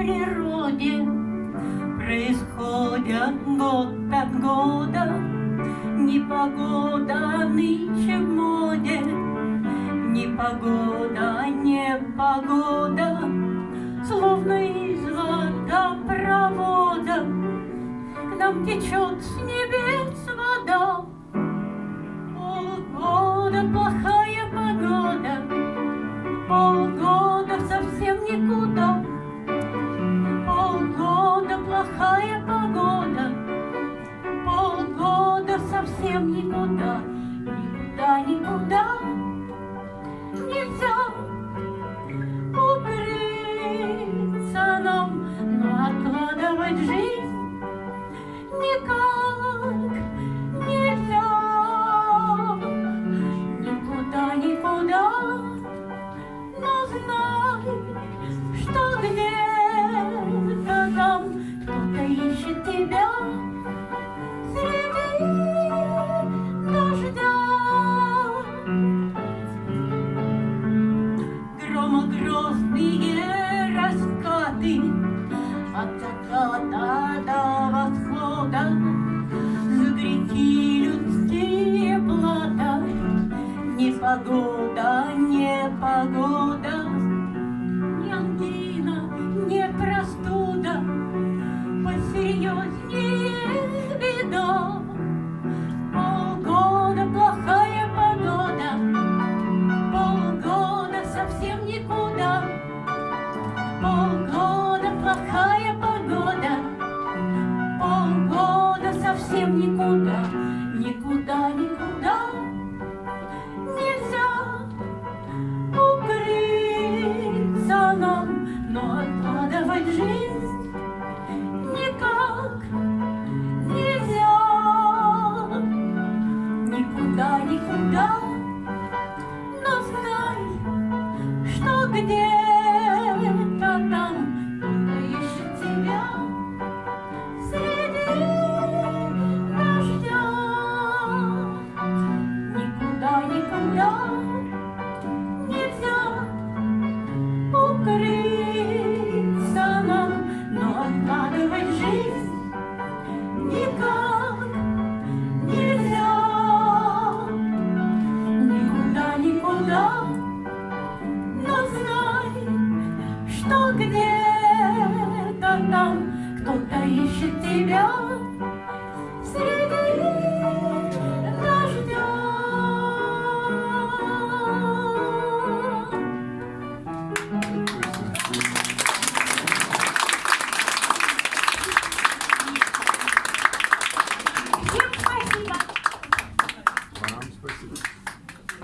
природе. Происходят год от года Непогода нынче в моде. Непогода, непогода Словно из водопровода. К нам течет с небес вода. Полгода плохая погода Полгода совсем никуда совсем никуда Никуда, никуда Громогрозные раскаты От заката до восхода За грехи людские плата непогода Совсем никуда Никуда, никуда Нельзя укрыться нам. Но откладывать жизнь никак нельзя. Никуда, никуда. Но знай, что где-то где-то там кто-то ищет тебя.